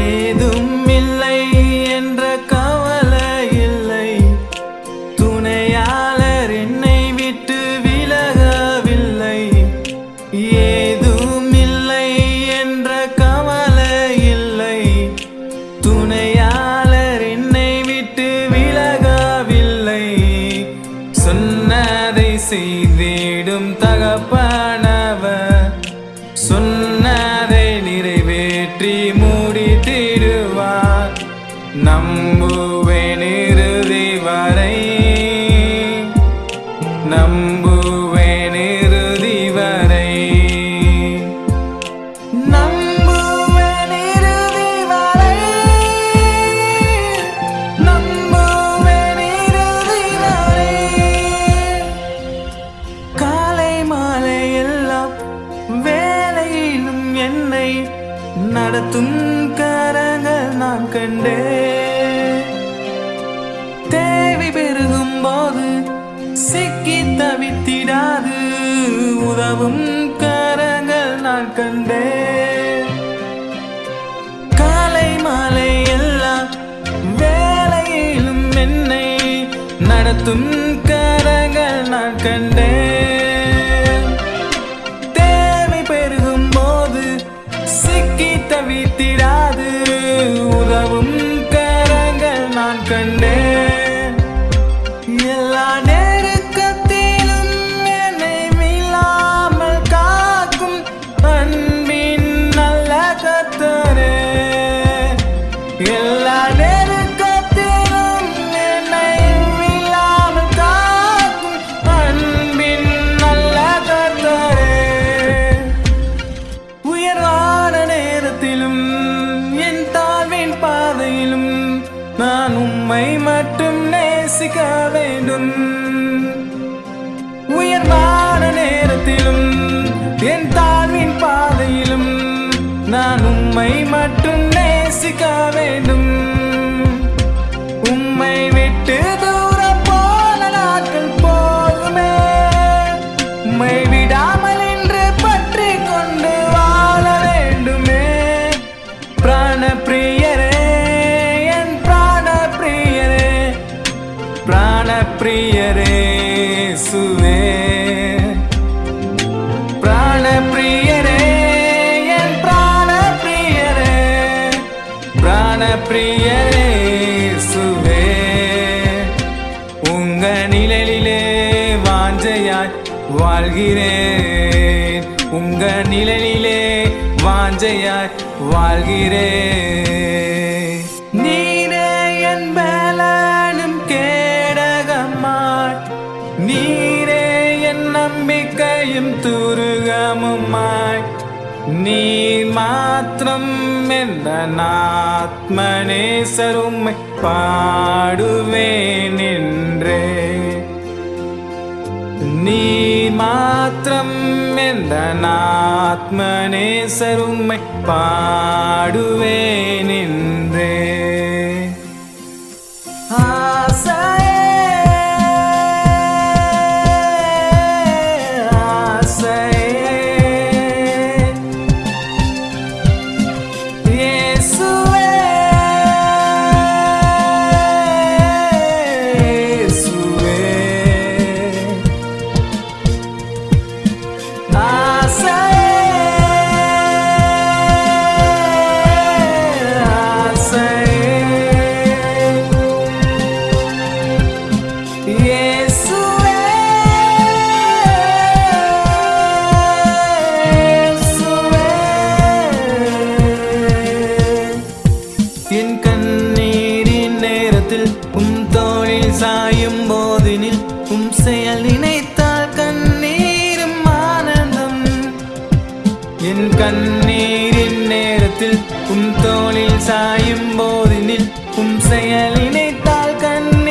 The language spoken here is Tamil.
ஏதும் இல்லை என்ற கவலை இல்லை. துணையாளர் என்னை விட்டு விலகவில்லை. ஏதும் இல்லை என்ற கவலை இல்லை. துணையாளர் என்னை விட்டு விலகவில்லை. சொன்னதை செய்திடும் தகப்பன் நடத்தும் கரங்கள் நான் கண்டே தேவை பெருகும் போது சிக்கி தவித்திடாது. உதவும் கரங்கள் நான் கண்டே காலை மாலை எல்லாம் வேலையிலும் என்னை நடத்தும் கரங்கள் நான் கண்டேன். சிக்கி cái bên đừng உங்க நிழலிலே வாஞ்சையாய் வாழ்கிறேன். உங்க நிழலிலே வாஞ்சையாய் வாழ்கிறேன். நீரே என் பலனும் கேடகம்மாய் நீரே என் நம்பிக்கையும் துருகமுமாய். நீ மாத்திரம் எந்த ஆத்மநேசருமை பாடுவேன் என்றே. நீ மாத்திரம் எந்த ஆத்மநேசருமை பாடுவேன் என்றே. ஆசை கண்ணீரின் நேரத்தில் உன் தோளில் சாயும் போதினில் உன் செயலினைத்தால் கண்ணீர்